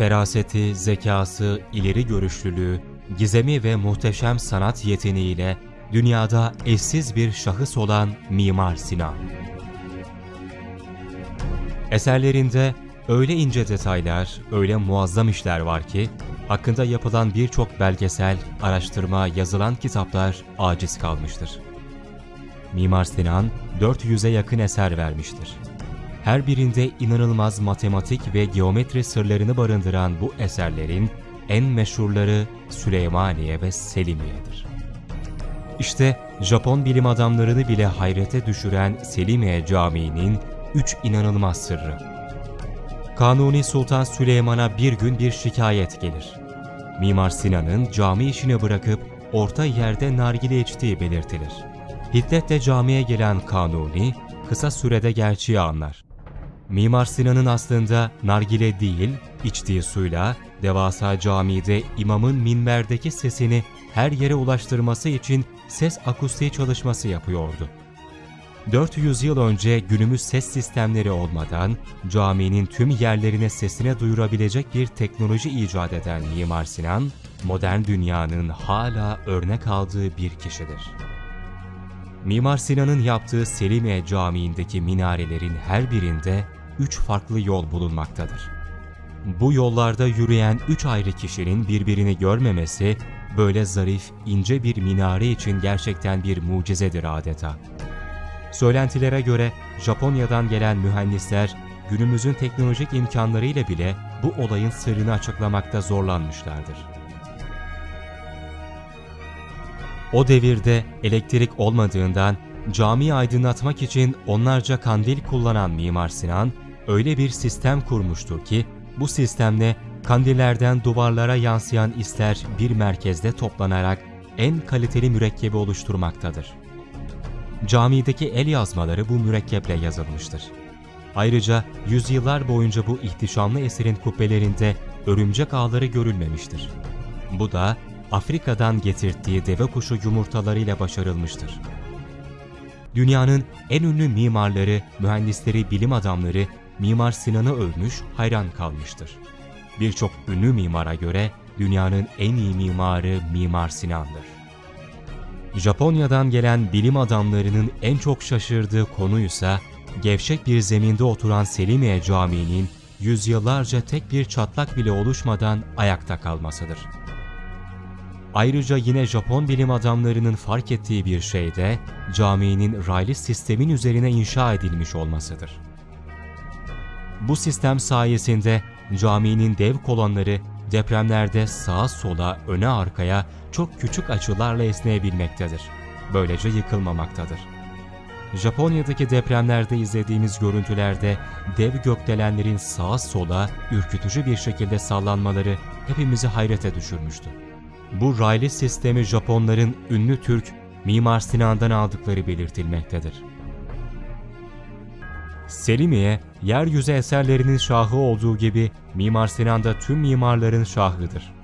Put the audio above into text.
Feraseti, zekası, ileri görüşlülüğü, gizemi ve muhteşem sanat yeteneğiyle dünyada eşsiz bir şahıs olan Mimar Sinan. Eserlerinde öyle ince detaylar, öyle muazzam işler var ki, hakkında yapılan birçok belgesel, araştırma, yazılan kitaplar aciz kalmıştır. Mimar Sinan 400'e yakın eser vermiştir. Her birinde inanılmaz matematik ve geometri sırlarını barındıran bu eserlerin en meşhurları Süleymaniye ve Selimiye'dir. İşte Japon bilim adamlarını bile hayrete düşüren Selimiye Camii'nin üç inanılmaz sırrı. Kanuni Sultan Süleyman'a bir gün bir şikayet gelir. Mimar Sinan'ın cami işini bırakıp orta yerde nargile içtiği belirtilir. Hiddetle camiye gelen Kanuni kısa sürede gerçeği anlar. Mimar Sinan'ın aslında nargile değil, içtiği suyla devasa camide imamın minberdeki sesini her yere ulaştırması için ses akustiği çalışması yapıyordu. 400 yıl önce günümüz ses sistemleri olmadan caminin tüm yerlerine sesine duyurabilecek bir teknoloji icat eden Mimar Sinan, modern dünyanın hala örnek aldığı bir kişidir. Mimar Sinan'ın yaptığı Selimiye Camii'ndeki minarelerin her birinde üç farklı yol bulunmaktadır. Bu yollarda yürüyen üç ayrı kişinin birbirini görmemesi, böyle zarif, ince bir minare için gerçekten bir mucizedir adeta. Söylentilere göre Japonya'dan gelen mühendisler günümüzün teknolojik imkanlarıyla bile bu olayın sırrını açıklamakta zorlanmışlardır. O devirde elektrik olmadığından camiyi aydınlatmak için onlarca kandil kullanan Mimar Sinan, öyle bir sistem kurmuştur ki bu sistemle kandillerden duvarlara yansıyan isler bir merkezde toplanarak en kaliteli mürekkebi oluşturmaktadır. Camideki el yazmaları bu mürekkeple yazılmıştır. Ayrıca yüzyıllar boyunca bu ihtişamlı eserin kubbelerinde örümcek ağları görülmemiştir. Bu da Afrika'dan getirttiği deve kuşu yumurtalarıyla başarılmıştır. Dünyanın en ünlü mimarları, mühendisleri, bilim adamları Mimar Sinan'ı övmüş, hayran kalmıştır. Birçok ünlü mimara göre dünyanın en iyi mimarı Mimar Sinan'dır. Japonya'dan gelen bilim adamlarının en çok şaşırdığı konuysa gevşek bir zeminde oturan Selimiye Camii'nin yüzyıllarca tek bir çatlak bile oluşmadan ayakta kalmasıdır. Ayrıca yine Japon bilim adamlarının fark ettiği bir şey de caminin raylı sistemin üzerine inşa edilmiş olmasıdır. Bu sistem sayesinde caminin dev kolonları depremlerde sağa sola, öne arkaya çok küçük açılarla esneyebilmektedir. Böylece yıkılmamaktadır. Japonya'daki depremlerde izlediğimiz görüntülerde dev gökdelenlerin sağa sola ürkütücü bir şekilde sallanmaları hepimizi hayrete düşürmüştü. Bu raylı sistemi Japonların ünlü Türk Mimar Sinan'dan aldıkları belirtilmektedir. Selimiye, yeryüzü eserlerinin şahı olduğu gibi Mimar Sinan da tüm mimarların şahıdır.